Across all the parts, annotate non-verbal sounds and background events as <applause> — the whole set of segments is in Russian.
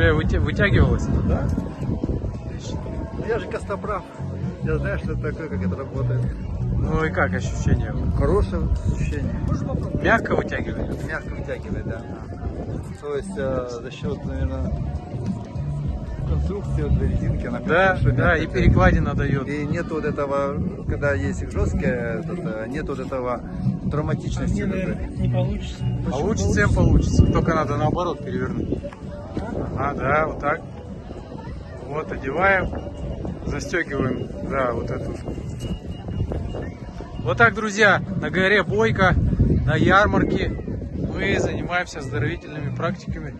Шея вытягивалась? Да? Отлично. Ну, Я же костоправ. Я знаю, что это такое, как это работает. Ну и как ощущение? Хорошее ощущение. Мягко вытягивает? Мягко вытягивает, да. То есть э, за счет, наверное, конструкции вот резинки, она Да, хорошо да, и перекладина дает. И нет вот этого, когда есть жесткая, этот, э, нет вот этого травматичности. вот этой. не получится. Получится, всем получится. Только надо наоборот перевернуть. Ага, да, вот так. Вот, одеваем, застегиваем, да, вот эту. Вот так, друзья, на горе Бойко, на ярмарке мы занимаемся оздоровительными практиками.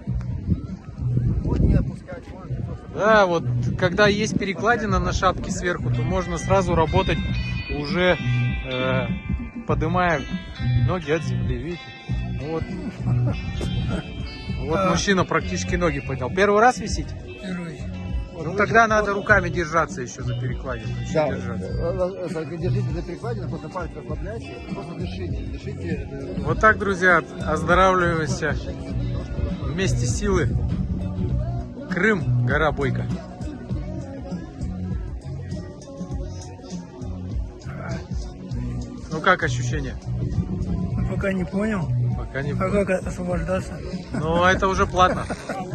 Да, вот когда есть перекладина на шапке сверху, то можно сразу работать уже э, поднимая ноги от земли, видите? Вот. Вот мужчина практически ноги поднял. Первый раз висите? Первый. Ну тогда надо руками держаться еще за перекладину. еще Да, держаться. э, э, держите за перекладину, просто пальцы расслабляйте, просто дышите, дышите. э, Вот так, друзья, оздоравливаемся вместе силы. Крым, гора Бойко. Ну как ощущения? Пока не понял. Пока не А как освобождаться? Ну, это уже платно. <laughs>